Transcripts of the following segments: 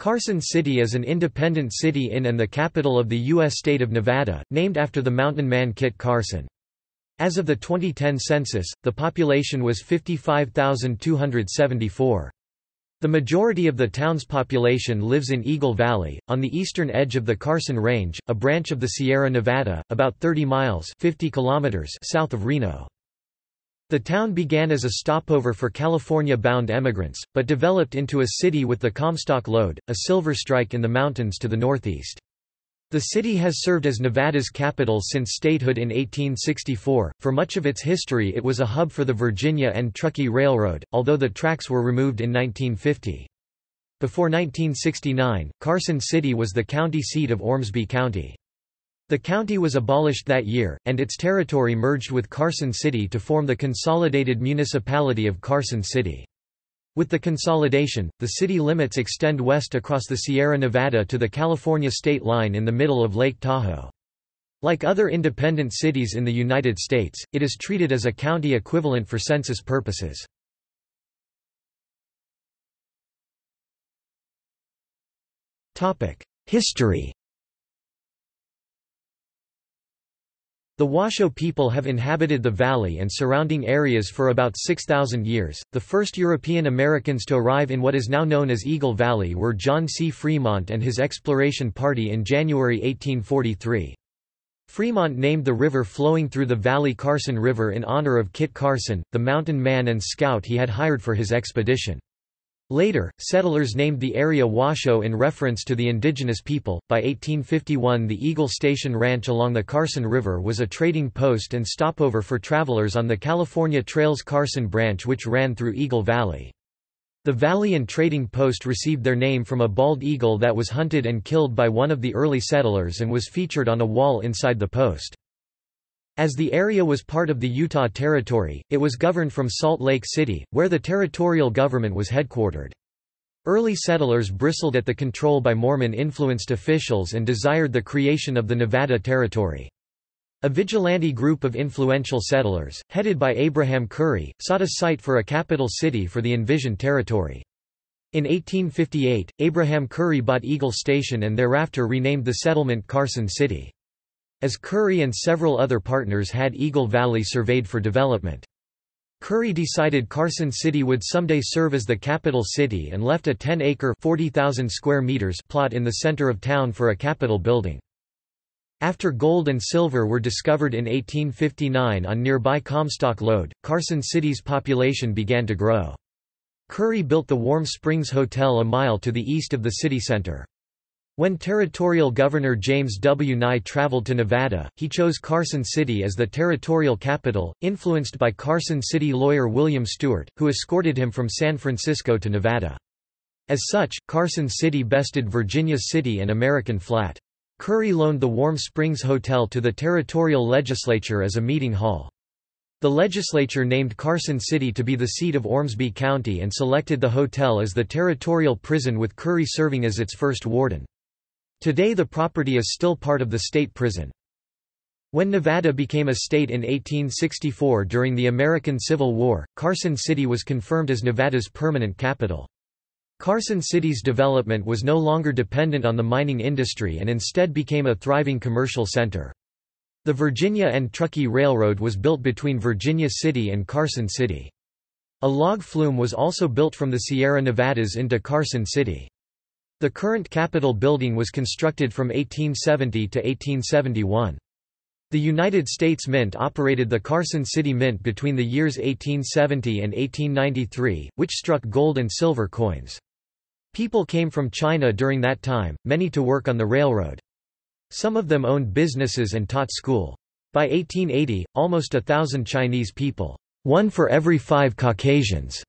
Carson City is an independent city in and the capital of the U.S. state of Nevada, named after the mountain man Kit Carson. As of the 2010 census, the population was 55,274. The majority of the town's population lives in Eagle Valley, on the eastern edge of the Carson Range, a branch of the Sierra Nevada, about 30 miles 50 kilometers south of Reno. The town began as a stopover for California-bound emigrants, but developed into a city with the Comstock Lode, a silver strike in the mountains to the northeast. The city has served as Nevada's capital since statehood in 1864. For much of its history, it was a hub for the Virginia and Truckee Railroad, although the tracks were removed in 1950. Before 1969, Carson City was the county seat of Ormsby County. The county was abolished that year, and its territory merged with Carson City to form the consolidated municipality of Carson City. With the consolidation, the city limits extend west across the Sierra Nevada to the California state line in the middle of Lake Tahoe. Like other independent cities in the United States, it is treated as a county equivalent for census purposes. History The Washoe people have inhabited the valley and surrounding areas for about 6,000 years. The first European Americans to arrive in what is now known as Eagle Valley were John C. Fremont and his exploration party in January 1843. Fremont named the river flowing through the valley Carson River in honor of Kit Carson, the mountain man and scout he had hired for his expedition. Later, settlers named the area Washoe in reference to the indigenous people. By 1851, the Eagle Station Ranch along the Carson River was a trading post and stopover for travelers on the California Trails Carson Branch, which ran through Eagle Valley. The valley and trading post received their name from a bald eagle that was hunted and killed by one of the early settlers and was featured on a wall inside the post. As the area was part of the Utah Territory, it was governed from Salt Lake City, where the territorial government was headquartered. Early settlers bristled at the control by Mormon-influenced officials and desired the creation of the Nevada Territory. A vigilante group of influential settlers, headed by Abraham Curry, sought a site for a capital city for the envisioned territory. In 1858, Abraham Curry bought Eagle Station and thereafter renamed the settlement Carson City as Curry and several other partners had Eagle Valley surveyed for development. Curry decided Carson City would someday serve as the capital city and left a 10-acre square meters plot in the center of town for a capitol building. After gold and silver were discovered in 1859 on nearby Comstock Lode, Carson City's population began to grow. Curry built the Warm Springs Hotel a mile to the east of the city center. When Territorial Governor James W. Nye traveled to Nevada, he chose Carson City as the territorial capital, influenced by Carson City lawyer William Stewart, who escorted him from San Francisco to Nevada. As such, Carson City bested Virginia City and American Flat. Curry loaned the Warm Springs Hotel to the territorial legislature as a meeting hall. The legislature named Carson City to be the seat of Ormsby County and selected the hotel as the territorial prison with Curry serving as its first warden. Today the property is still part of the state prison. When Nevada became a state in 1864 during the American Civil War, Carson City was confirmed as Nevada's permanent capital. Carson City's development was no longer dependent on the mining industry and instead became a thriving commercial center. The Virginia and Truckee Railroad was built between Virginia City and Carson City. A log flume was also built from the Sierra Nevadas into Carson City. The current Capitol building was constructed from 1870 to 1871. The United States Mint operated the Carson City Mint between the years 1870 and 1893, which struck gold and silver coins. People came from China during that time, many to work on the railroad. Some of them owned businesses and taught school. By 1880, almost a thousand Chinese people, one for every five Caucasians,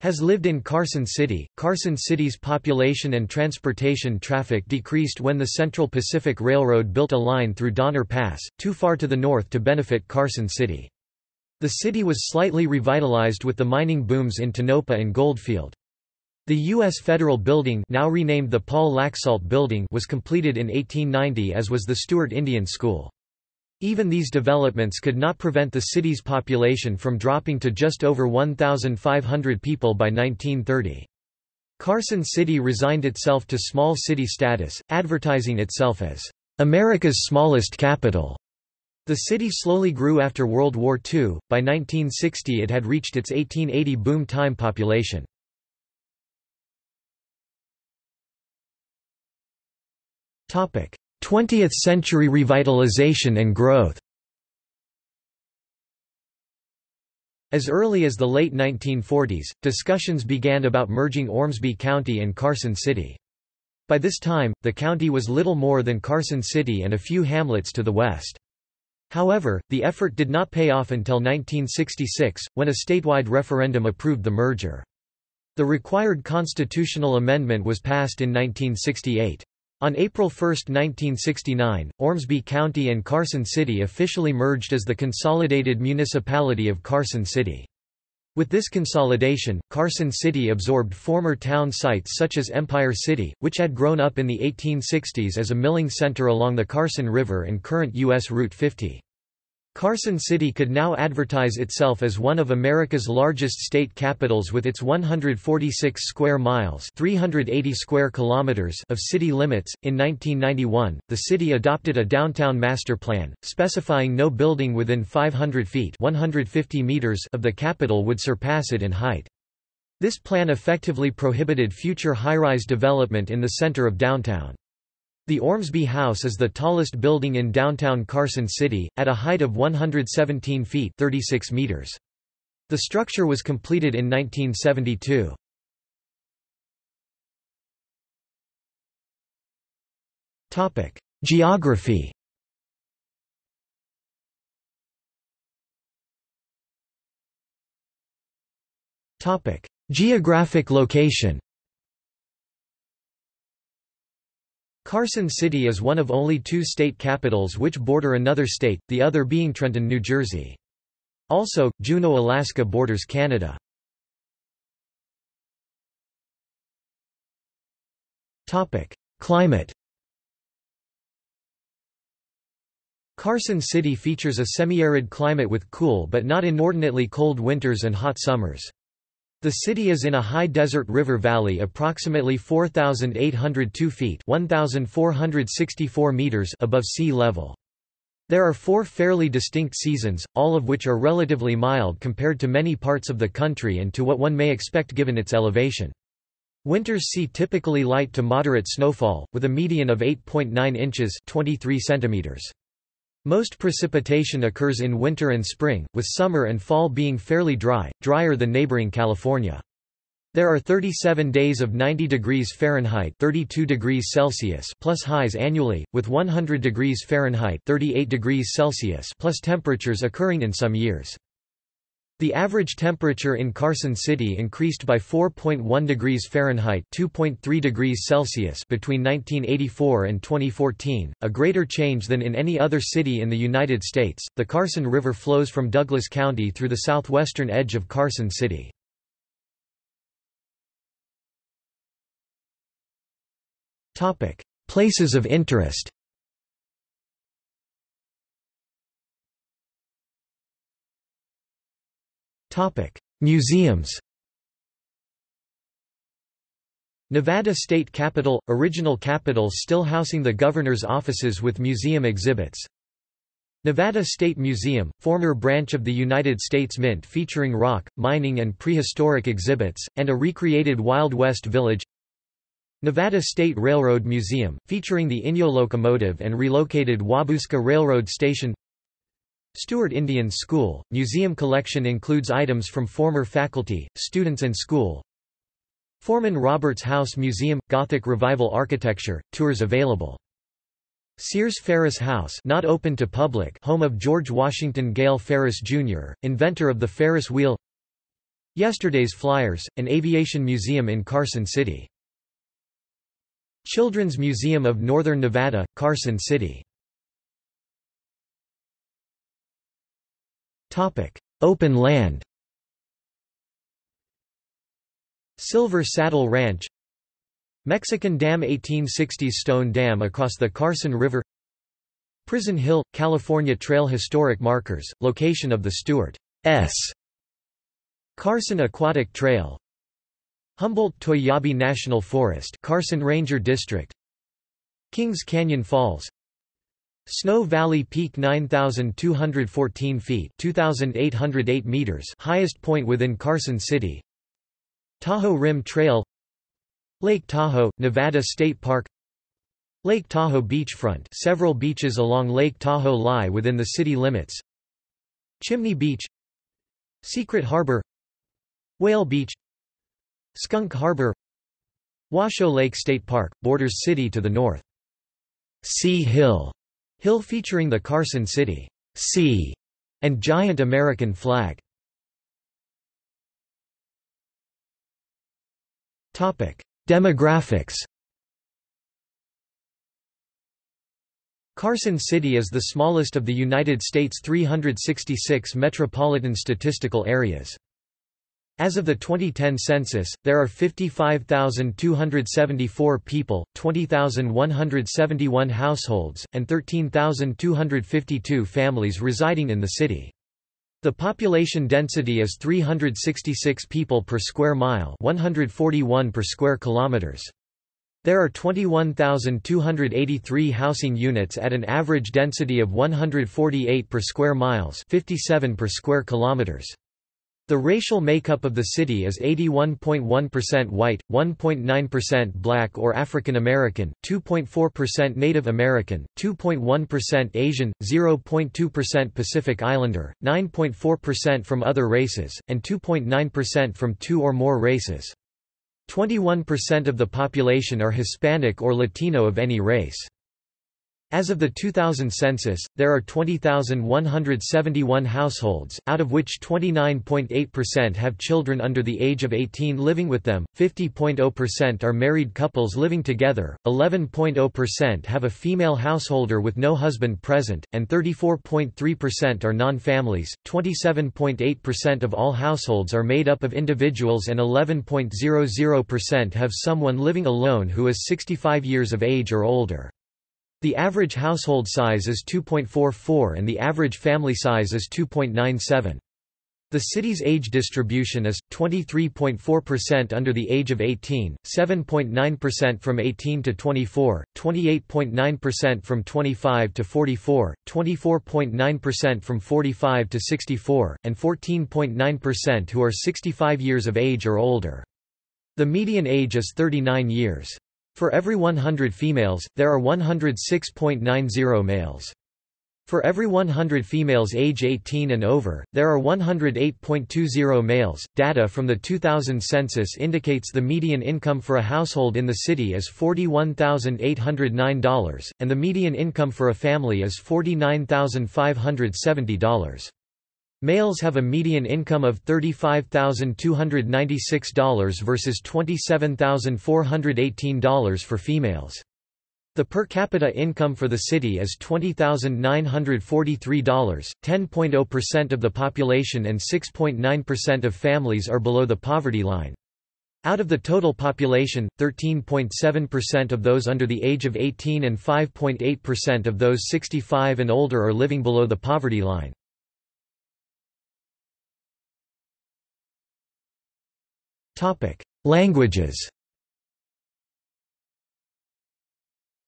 has lived in Carson City. Carson City's population and transportation traffic decreased when the Central Pacific Railroad built a line through Donner Pass, too far to the north to benefit Carson City. The city was slightly revitalized with the mining booms in Tonopah and Goldfield. The U.S. Federal Building now renamed the Paul Laxalt Building was completed in 1890 as was the Stewart Indian School. Even these developments could not prevent the city's population from dropping to just over 1,500 people by 1930. Carson City resigned itself to small city status, advertising itself as America's smallest capital. The city slowly grew after World War II. By 1960 it had reached its 1880 boom time population. Topic: 20th century revitalization and growth. As early as the late 1940s, discussions began about merging Ormsby County and Carson City. By this time, the county was little more than Carson City and a few hamlets to the west. However, the effort did not pay off until 1966, when a statewide referendum approved the merger. The required constitutional amendment was passed in 1968. On April 1, 1969, Ormsby County and Carson City officially merged as the Consolidated Municipality of Carson City. With this consolidation, Carson City absorbed former town sites such as Empire City, which had grown up in the 1860s as a milling center along the Carson River and current U.S. Route 50. Carson City could now advertise itself as one of America's largest state capitals with its 146 square miles (380 square kilometers) of city limits. In 1991, the city adopted a downtown master plan, specifying no building within 500 feet (150 meters) of the Capitol would surpass it in height. This plan effectively prohibited future high-rise development in the center of downtown. The Ormsby House is the tallest building in downtown Carson City, at a height of 117 feet 36 meters. The structure was completed in 1972. Geography Geographic location Carson City is one of only two state capitals which border another state, the other being Trenton, New Jersey. Also, Juneau, Alaska borders Canada. Climate Carson City features a semi-arid climate with cool but not inordinately cold winters and hot summers. The city is in a high desert river valley approximately 4,802 feet 1,464 meters above sea level. There are four fairly distinct seasons, all of which are relatively mild compared to many parts of the country and to what one may expect given its elevation. Winters see typically light to moderate snowfall, with a median of 8.9 inches 23 centimeters. Most precipitation occurs in winter and spring, with summer and fall being fairly dry, drier than neighboring California. There are 37 days of 90 degrees Fahrenheit 32 degrees Celsius plus highs annually, with 100 degrees Fahrenheit 38 degrees Celsius plus temperatures occurring in some years. The average temperature in Carson City increased by 4.1 degrees Fahrenheit (2.3 degrees Celsius) between 1984 and 2014, a greater change than in any other city in the United States. The Carson River flows from Douglas County through the southwestern edge of Carson City. Topic: Places of interest. Museums Nevada State Capitol – Original Capitol still housing the governor's offices with museum exhibits. Nevada State Museum, former branch of the United States Mint featuring rock, mining and prehistoric exhibits, and a recreated Wild West village. Nevada State Railroad Museum, featuring the Inyo locomotive and relocated Wabuska Railroad Station Stewart Indian School, museum collection includes items from former faculty, students and school. Foreman Roberts House Museum – Gothic Revival Architecture, tours available. Sears Ferris House not open to public home of George Washington Gale Ferris, Jr., inventor of the Ferris wheel Yesterday's Flyers, an aviation museum in Carson City. Children's Museum of Northern Nevada, Carson City Open land. Silver Saddle Ranch. Mexican Dam 1860s stone dam across the Carson River. Prison Hill, California Trail Historic Markers, location of the Stewart S. Carson Aquatic Trail. Humboldt-Toiyabe National Forest Carson Ranger District. Kings Canyon Falls Snow Valley Peak 9,214 feet 2,808 meters highest point within Carson City. Tahoe Rim Trail Lake Tahoe, Nevada State Park Lake Tahoe beachfront. Several beaches along Lake Tahoe lie within the city limits. Chimney Beach Secret Harbor Whale Beach Skunk Harbor Washoe Lake State Park, borders city to the north. C Hill, hill featuring the Carson City C and giant American flag. Topic: Demographics. Carson City is the smallest of the United States' 366 metropolitan statistical areas. As of the 2010 census, there are 55,274 people, 20,171 households, and 13,252 families residing in the city. The population density is 366 people per square mile 141 per square kilometers. There are 21,283 housing units at an average density of 148 per square miles 57 per square kilometers. The racial makeup of the city is 81.1% white, 1.9% black or African American, 2.4% Native American, 2.1% Asian, 0.2% Pacific Islander, 9.4% from other races, and 2.9% from two or more races. 21% of the population are Hispanic or Latino of any race. As of the 2000 census, there are 20,171 households, out of which 29.8% have children under the age of 18 living with them, 50.0% are married couples living together, 11.0% have a female householder with no husband present, and 34.3% are non-families, 27.8% of all households are made up of individuals and 11.00% have someone living alone who is 65 years of age or older. The average household size is 2.44 and the average family size is 2.97. The city's age distribution is 23.4% under the age of 18, 7.9% from 18 to 24, 28.9% from 25 to 44, 24.9% from 45 to 64, and 14.9% who are 65 years of age or older. The median age is 39 years. For every 100 females, there are 106.90 males. For every 100 females age 18 and over, there are 108.20 males. Data from the 2000 census indicates the median income for a household in the city is $41,809, and the median income for a family is $49,570. Males have a median income of $35,296 versus $27,418 for females. The per capita income for the city is $20,943, 10.0% of the population and 6.9% of families are below the poverty line. Out of the total population, 13.7% of those under the age of 18 and 5.8% of those 65 and older are living below the poverty line. Languages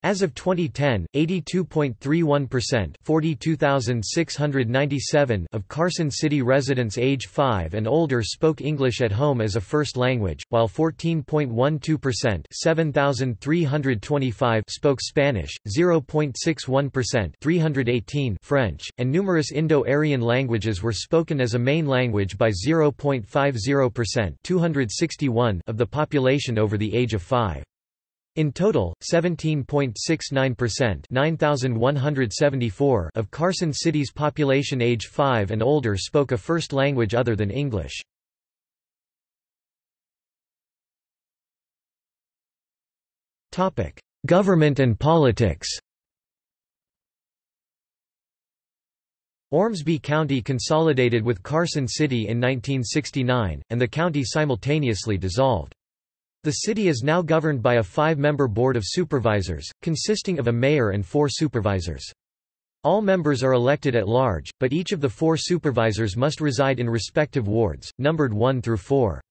As of 2010, 82.31% 42,697 of Carson City residents age 5 and older spoke English at home as a first language, while 14.12% 7,325 spoke Spanish, 0.61% 318 French, and numerous Indo-Aryan languages were spoken as a main language by 0.50% 261 of the population over the age of 5. In total, 17.69% 9,174 of Carson City's population age 5 and older spoke a first language other than English. Government and politics Ormsby County consolidated with Carson City in 1969, and the county simultaneously dissolved. The city is now governed by a five-member board of supervisors, consisting of a mayor and four supervisors. All members are elected at large, but each of the four supervisors must reside in respective wards, numbered 1 through 4.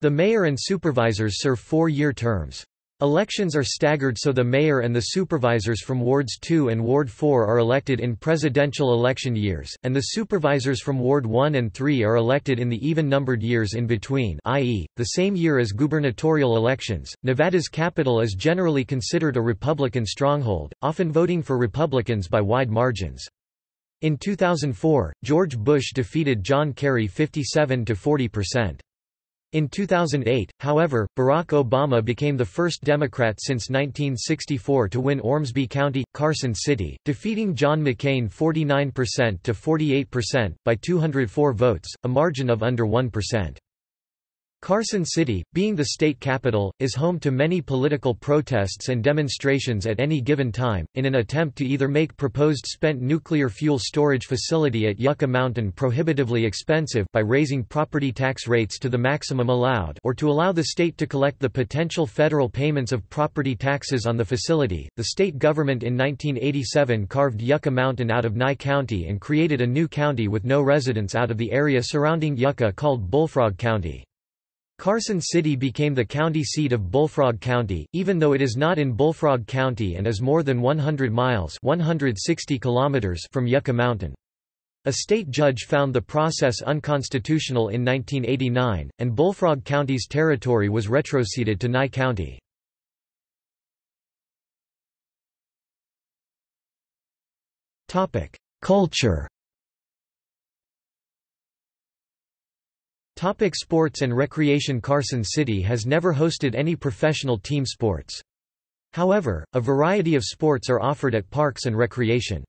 The mayor and supervisors serve four-year terms. Elections are staggered so the mayor and the supervisors from Wards 2 and Ward 4 are elected in presidential election years, and the supervisors from Ward 1 and 3 are elected in the even-numbered years in between i.e., the same year as gubernatorial elections. Nevada's capital is generally considered a Republican stronghold, often voting for Republicans by wide margins. In 2004, George Bush defeated John Kerry 57 to 40 percent. In 2008, however, Barack Obama became the first Democrat since 1964 to win Ormsby County, Carson City, defeating John McCain 49% to 48%, by 204 votes, a margin of under 1%. Carson City, being the state capital, is home to many political protests and demonstrations at any given time, in an attempt to either make proposed spent nuclear fuel storage facility at Yucca Mountain prohibitively expensive by raising property tax rates to the maximum allowed or to allow the state to collect the potential federal payments of property taxes on the facility. The state government in 1987 carved Yucca Mountain out of Nye County and created a new county with no residents out of the area surrounding Yucca called Bullfrog County. Carson City became the county seat of Bullfrog County, even though it is not in Bullfrog County and is more than 100 miles 160 kilometers from Yucca Mountain. A state judge found the process unconstitutional in 1989, and Bullfrog County's territory was retroceded to Nye County. Culture Topic sports and recreation Carson City has never hosted any professional team sports. However, a variety of sports are offered at parks and recreation.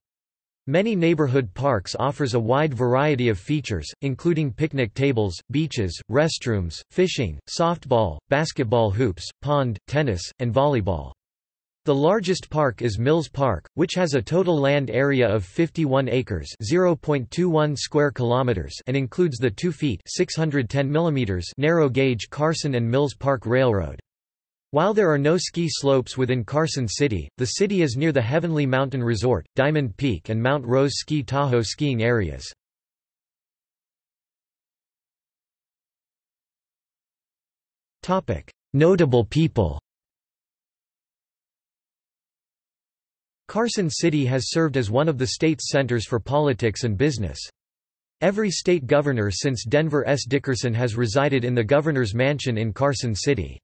Many neighborhood parks offers a wide variety of features, including picnic tables, beaches, restrooms, fishing, softball, basketball hoops, pond, tennis, and volleyball. The largest park is Mills Park, which has a total land area of 51 acres (0.21 square kilometers) and includes the 2 feet (610 millimeters) narrow gauge Carson and Mills Park Railroad. While there are no ski slopes within Carson City, the city is near the Heavenly Mountain Resort, Diamond Peak and Mount Rose Ski Tahoe skiing areas. Notable people Carson City has served as one of the state's centers for politics and business. Every state governor since Denver S. Dickerson has resided in the governor's mansion in Carson City.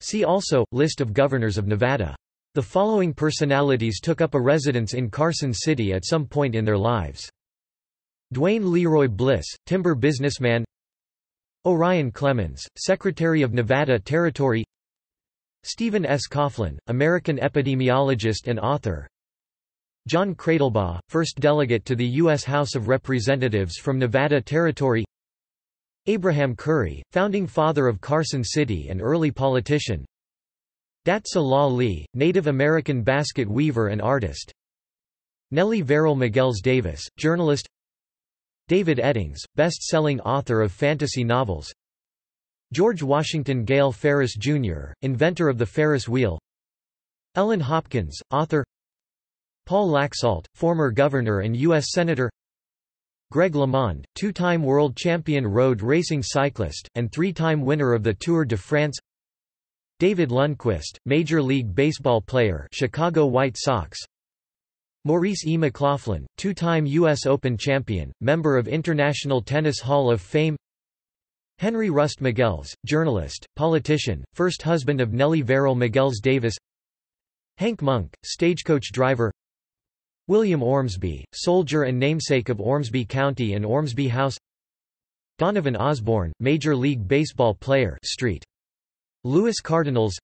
See also, List of governors of Nevada. The following personalities took up a residence in Carson City at some point in their lives. Duane Leroy Bliss, timber businessman Orion Clemens, Secretary of Nevada Territory Stephen S. Coughlin, American epidemiologist and author. John Cradlebaugh, first delegate to the U.S. House of Representatives from Nevada Territory. Abraham Curry, founding father of Carson City and early politician. Dat So La Lee, Native American basket weaver and artist. Nellie Verrill Mighels Davis, journalist. David Eddings, best-selling author of fantasy novels George Washington Gale Ferris, Jr., inventor of the Ferris wheel Ellen Hopkins, author Paul Laxalt, former governor and U.S. Senator Greg LeMond, two-time world champion road racing cyclist, and three-time winner of the Tour de France David Lundquist, Major League Baseball player Chicago White Sox Maurice E. McLaughlin, two-time U.S. Open champion, member of International Tennis Hall of Fame Henry Rust Mighels, journalist, politician, first husband of Nellie Verrill Mighels Davis Hank Monk, stagecoach driver William Ormsby, soldier and namesake of Ormsby County and Ormsby House Donovan Osborne, Major League Baseball player Street. Louis Cardinals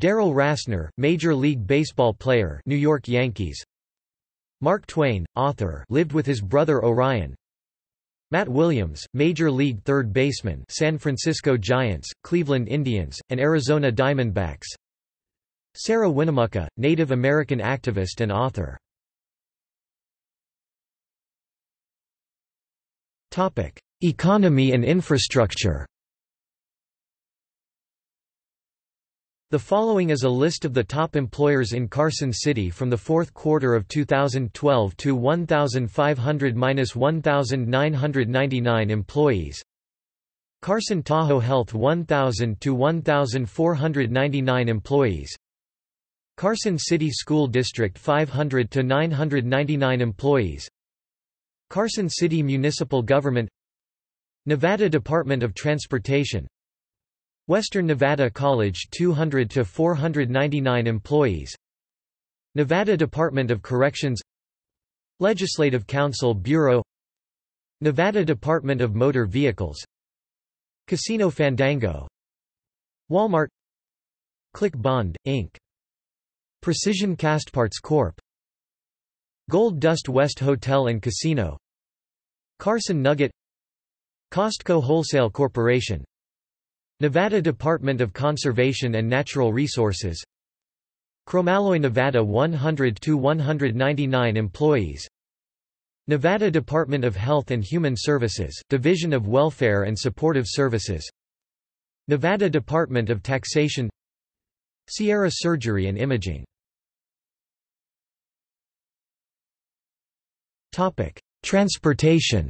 Darrell Rasner, Major League Baseball player New York Yankees Mark Twain, author lived with his brother Orion Matt Williams, Major League third baseman San Francisco Giants, Cleveland Indians, and Arizona Diamondbacks Sarah Winnemucca, Native American activist and author Economy and infrastructure. The following is a list of the top employers in Carson City from the fourth quarter of 2012 to 1,500–1,999 employees. Carson Tahoe Health 1,000 to 1,499 employees. Carson City School District 500 to 999 employees. Carson City Municipal Government. Nevada Department of Transportation Western Nevada College 200 to 499 employees. Nevada Department of Corrections. Legislative Council Bureau. Nevada Department of Motor Vehicles. Casino Fandango. Walmart. Click Bond, Inc. Precision Castparts Corp. Gold Dust West Hotel and Casino. Carson Nugget. Costco Wholesale Corporation Nevada Department of Conservation and Natural Resources. Chromalloy Nevada 100 to 199 employees. Nevada Department of Health and Human Services, Division of Welfare and Supportive Services. Nevada Department of Taxation. Sierra Surgery and Imaging. Transportation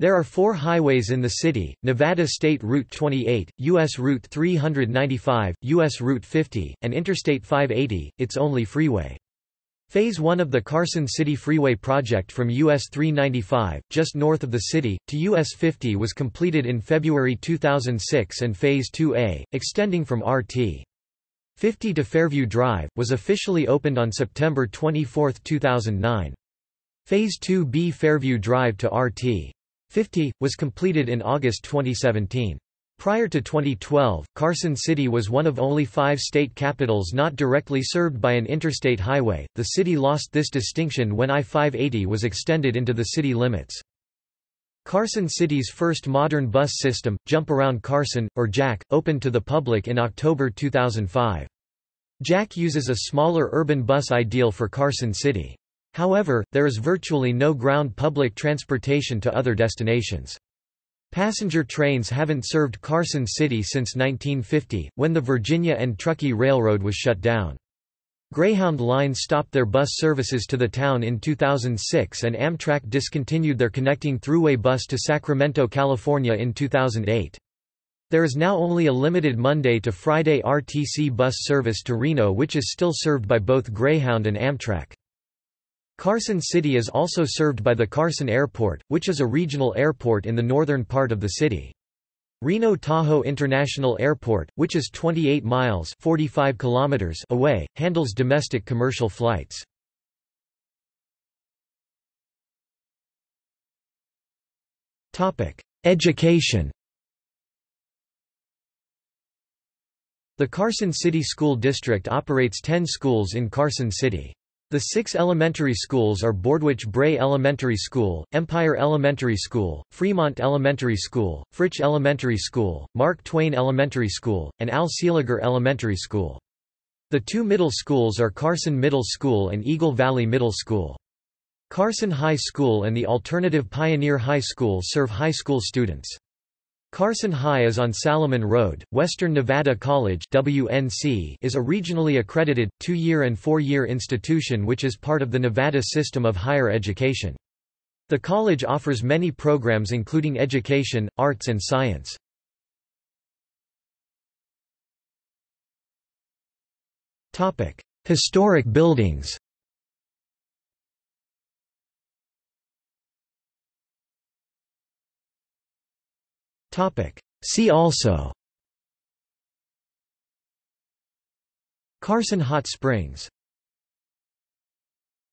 There are four highways in the city, Nevada State Route 28, U.S. Route 395, U.S. Route 50, and Interstate 580, its only freeway. Phase 1 of the Carson City Freeway project from US 395, just north of the city, to US 50 was completed in February 2006 and Phase 2A, extending from RT. 50 to Fairview Drive, was officially opened on September 24, 2009. Phase 2B Fairview Drive to RT. 50, was completed in August 2017. Prior to 2012, Carson City was one of only five state capitals not directly served by an interstate highway. The city lost this distinction when I-580 was extended into the city limits. Carson City's first modern bus system, Jump Around Carson, or JAC, opened to the public in October 2005. JAC uses a smaller urban bus ideal for Carson City. However, there is virtually no ground public transportation to other destinations. Passenger trains haven't served Carson City since 1950, when the Virginia and Truckee Railroad was shut down. Greyhound Line stopped their bus services to the town in 2006 and Amtrak discontinued their connecting thruway bus to Sacramento, California in 2008. There is now only a limited Monday to Friday RTC bus service to Reno which is still served by both Greyhound and Amtrak. Carson City is also served by the Carson Airport, which is a regional airport in the northern part of the city. Reno Tahoe International Airport, which is 28 miles 45 kilometers away, handles domestic commercial flights. Education The Carson City School District operates 10 schools in Carson City. The six elementary schools are Bordewich Bray Elementary School, Empire Elementary School, Fremont Elementary School, Fritsch Elementary School, Mark Twain Elementary School, and Al Seeliger Elementary School. The two middle schools are Carson Middle School and Eagle Valley Middle School. Carson High School and the alternative Pioneer High School serve high school students. Carson High is on Saliman Road. Western Nevada College (WNC) is a regionally accredited two-year and four-year institution which is part of the Nevada system of higher education. The college offers many programs including education, arts and science. Topic: Historic buildings. See also. Carson Hot Springs